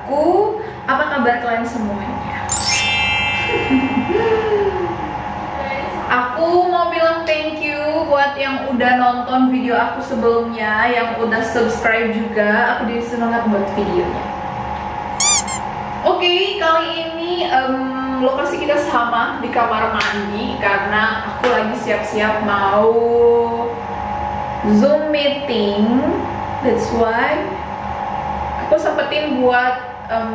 aku. Apa kabar kalian semuanya? Aku mau bilang thank you buat yang udah nonton video aku sebelumnya Yang udah subscribe juga. Aku jadi semangat buat videonya. Oke, kali ini em, lokasi kita sama di kamar mandi Karena aku lagi siap-siap mau Zoom meeting. That's why Sempetin buat em,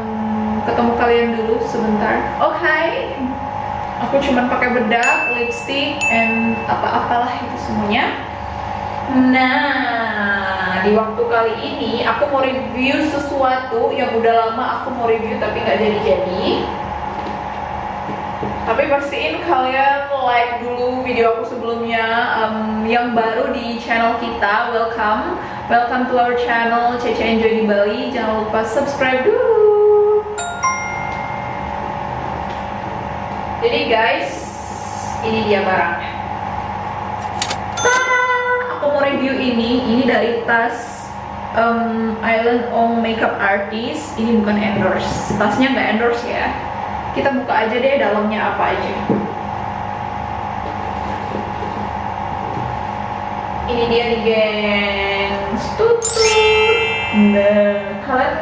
ketemu kalian dulu sebentar. Oh hai, aku cuman pakai bedak, lipstick, and apa-apalah itu semuanya. Nah, di waktu kali ini aku mau review sesuatu yang udah lama aku mau review tapi nggak jadi-jadi. Tapi pastiin kalian like dulu video aku sebelumnya um, yang baru di channel kita. Welcome, welcome to our channel Cece Enjoy di Bali. Jangan lupa subscribe dulu. Jadi guys, ini dia barangnya. Tada! Aku mau review ini. Ini dari tas um, Island Ong Makeup Artist. Ini bukan endorse. Tasnya nggak endorse ya. Kita buka aja deh dalamnya apa aja. Ini dia nih gengs. Tutut. Nah, kalian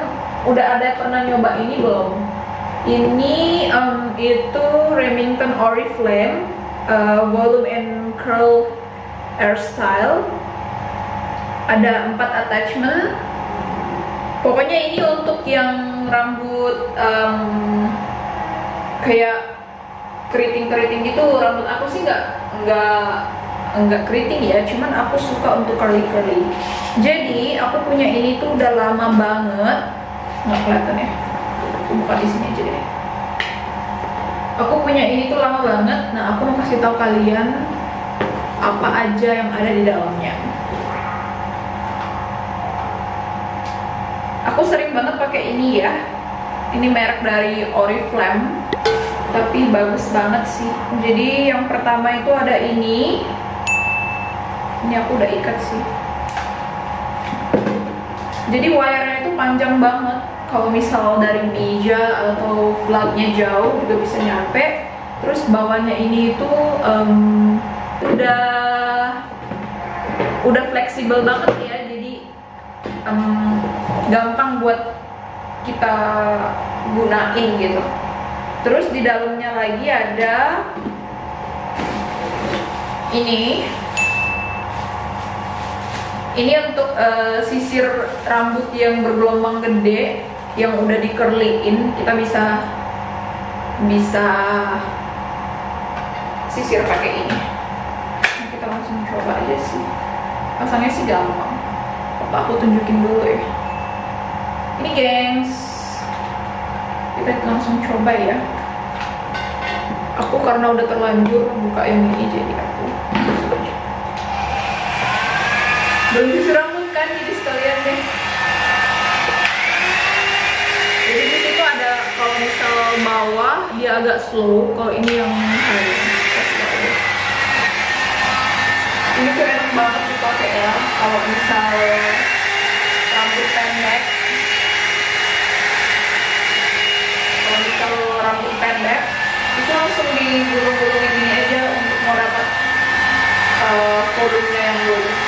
udah ada pernah nyoba ini belum? Ini um, itu Remington Oriflame uh, Volume and Curl Hairstyle Ada empat attachment Pokoknya ini untuk yang rambut um, kayak keriting-keriting gitu rambut aku sih nggak nggak nggak keriting ya cuman aku suka untuk curly curly jadi aku punya ini tuh udah lama banget. Nggak kelihatan ya. Aku buka di sini aja deh. Aku punya ini tuh lama banget. Nah aku mau kasih tahu kalian apa aja yang ada di dalamnya. Aku sering banget pakai ini ya. Ini merek dari Oriflame tapi bagus banget sih. Jadi yang pertama itu ada ini. Ini aku udah ikat sih. Jadi wire-nya itu panjang banget. Kalau misal dari meja atau flagnya jauh juga bisa nyampe. Terus bawahnya ini itu um, udah udah fleksibel banget ya. Jadi um, gampang buat kita gunain gitu terus di dalamnya lagi ada ini. Ini untuk uh, sisir rambut yang bergelombang gede yang udah di curlyin kita bisa bisa sisir pakai ini. Kita langsung coba aja sih. Pasangnya sih gampang. Apa aku tunjukin dulu ya? Ini gengs kita langsung coba ya. Aku karena udah terlanjur buka yang ini jadi aku belum cuci rambut kan jadi sekalian deh. Jadi di situ ada kalau misal bawah dia agak slow. Kalau ini yang high ini enak banget dipakai ya kalau misal rambut pendek kalau misal rambut pendek itu langsung digulung-gulungin ini aja untuk mau dapat uh, volumenya yang lurus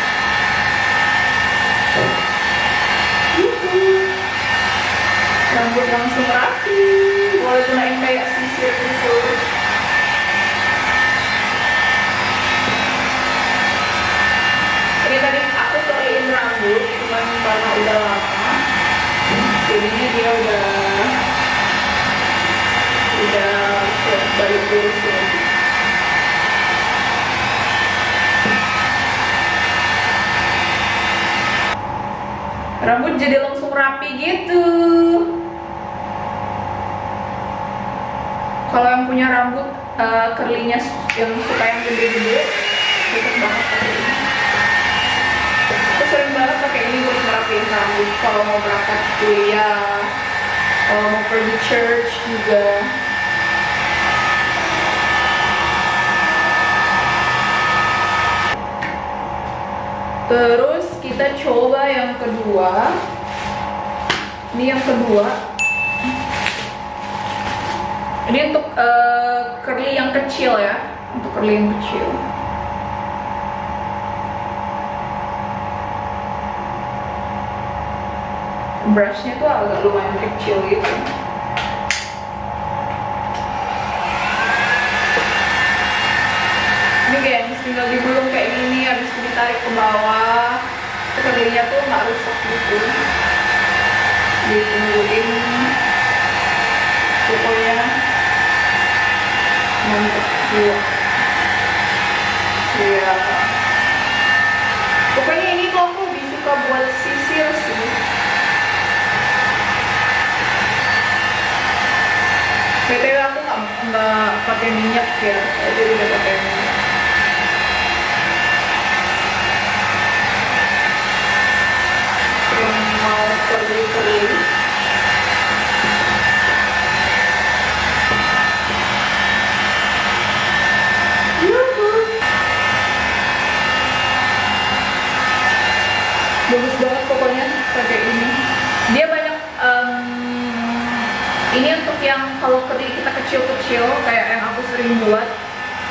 rambut langsung rapi boleh gunain kayak sisir gitu ini tadi aku curlyin rambut cuman karena udah lama jadinya dia udah udah balik lurus lagi rambut jadi langsung rapi gitu. Kalau yang punya rambut uh, yang suka yang gede-gede cocok banget pakai ini. Aku sering banget pakai ini buat ngerapiin rambut. Kalau mau berangkat kuliah kalau mau pergi church juga. Terus kita coba yang kedua. Ini yang kedua. Ini untuk uh, curly yang kecil ya. Untuk curly yang kecil. Brushnya tuh agak lumayan kecil gitu. Ini guys tinggal digulung kayak gini habis ditarik ke bawah kerlinya tuh nggak rusak gitu. Ditungguin pokoknya mantap juga ya pokoknya ini tuh aku lebih suka buat sisir sih. BTW aku nggak nggak pakai minyak ya, jadi udah pakai minyak. Yang mau kering-kering. Bagus banget pokoknya pakai ini. Dia banyak um, ini untuk kering kita kecil-kecil kayak yang aku sering buat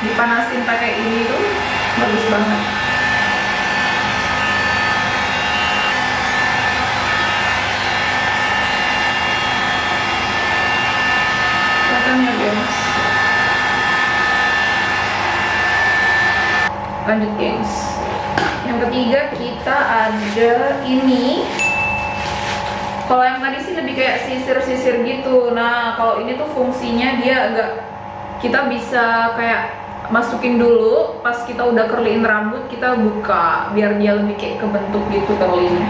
dipanasin pakai ini tuh bagus banget. Kelihatannya gengs lanjut gengs yang ketiga kita ada ini kalau yang tadi sih lebih kayak sisir-sisir gitu. Nah kalau ini tuh fungsinya dia agak kita bisa kayak masukin dulu pas kita udah curlyin rambut kita buka biar dia lebih kayak kebentuk gitu curlynya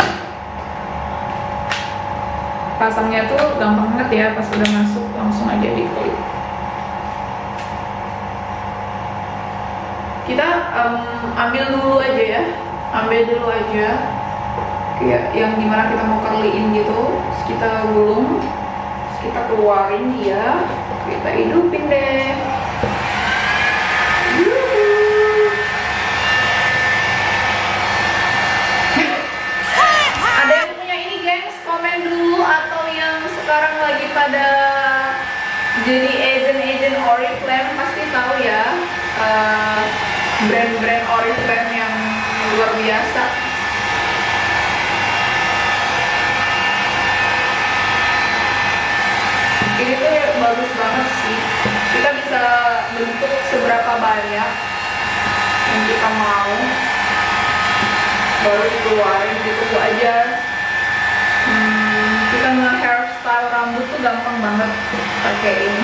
pasangnya tuh gampang banget ya pas udah masuk langsung aja di klik kita um, ambil dulu aja ya. Ambil dulu aja kayak yang di mana kita mau curlyin gitu terus kita gulung terus kita keluarin dia kita hidupin deh. Ada yang punya ini gengs komen dulu atau yang sekarang lagi pada jadi agent-agent Oriflame pasti tahu ya uh, brand-brand Oriflame yang luar biasa ini tuh bagus banget sih kita bisa bentuk seberapa banyak yang kita mau baru dikeluarin gitu aja. Hmm, kita nge hairstyle rambut tuh gampang banget pakai ini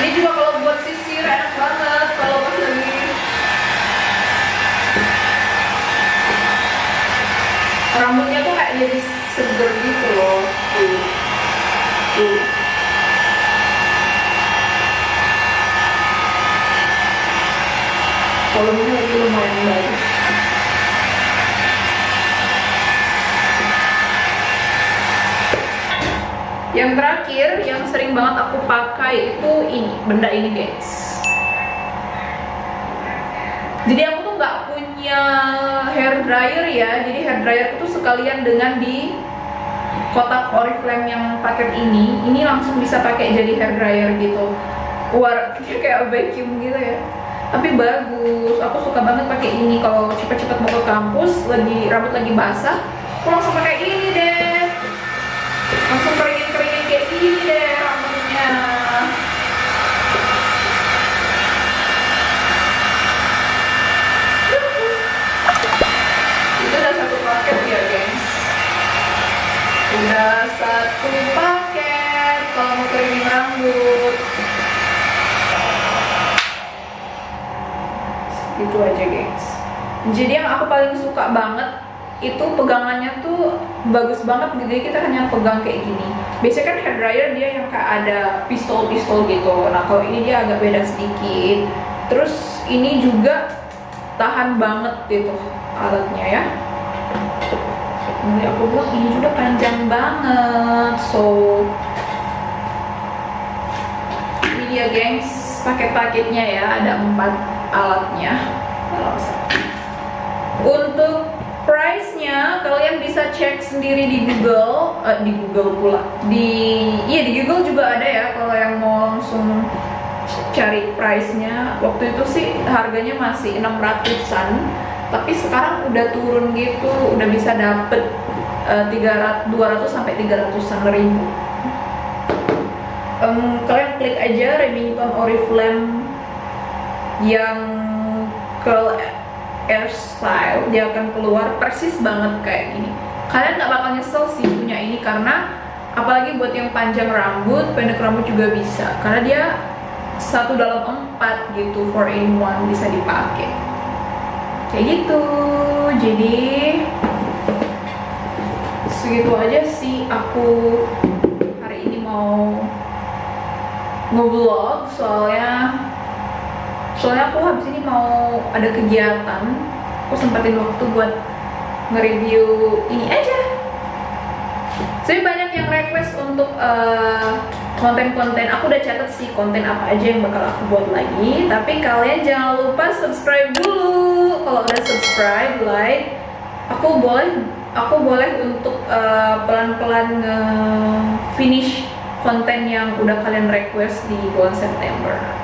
ini juga kalau buat sisir enak banget kalau pas lagi rambutnya tuh kayak jadi seger gitu loh tuh tuh volumenya lagi lumayan bagus yang terakhir yang sering banget aku pakai itu ini benda ini guys. Jadi aku tuh nggak punya hair dryer ya. Jadi hair dryer itu sekalian dengan di kotak oriflame yang paket ini. Ini langsung bisa pakai jadi hair dryer gitu. War kayak vacuum gitu ya. Tapi bagus. Aku suka banget pakai ini. Kalau cepet-cepet mau ke kampus lagi rambut lagi basah aku langsung pakai ini deh langsung keringin-keringin kayak gini deh rambutnya itu udah satu paket ya gengs udah satu paket kalau mau rambut. Itu aja gengs. Jadi yang aku paling suka banget itu pegangannya tuh bagus banget jadi kita hanya pegang kayak gini. Biasanya kan hair dryer dia yang kayak ada pistol-pistol gitu. Nah kalau ini dia agak beda sedikit. Terus ini juga tahan banget gitu alatnya ya Jadi aku bilang ini juga panjang banget so. Ini dia gengs paket-paketnya ya ada empat alatnya. Untuk price-nya kalian bisa cek sendiri di Google eh, di Google pula. Di iya di Google juga ada ya kalau yang mau langsung cari price-nya. Waktu itu sih harganya masih 600-an tapi sekarang udah turun gitu udah bisa dapet uh, 300 200 sampai 300-an ribu. Um, kalian klik aja Remington Oriflame yang curl hair style dia akan keluar persis banget kayak gini. Kalian nggak bakal nyesel sih punya ini karena apalagi buat yang panjang rambut pendek rambut juga bisa. Karena dia satu dalam empat gitu four in one bisa dipakai kayak gitu. Jadi segitu aja sih aku hari ini mau nge-vlog. Soalnya soalnya aku habis ini mau ada kegiatan. Aku sempetin waktu buat nge-review ini aja. Jadi banyak yang request untuk uh, konten-konten aku udah catat sih konten apa aja yang bakal aku buat lagi. Tapi kalian jangan lupa subscribe dulu. Kalau udah subscribe like. Aku boleh aku boleh untuk eh, pelan-pelan uh, finish konten yang udah kalian request di bulan September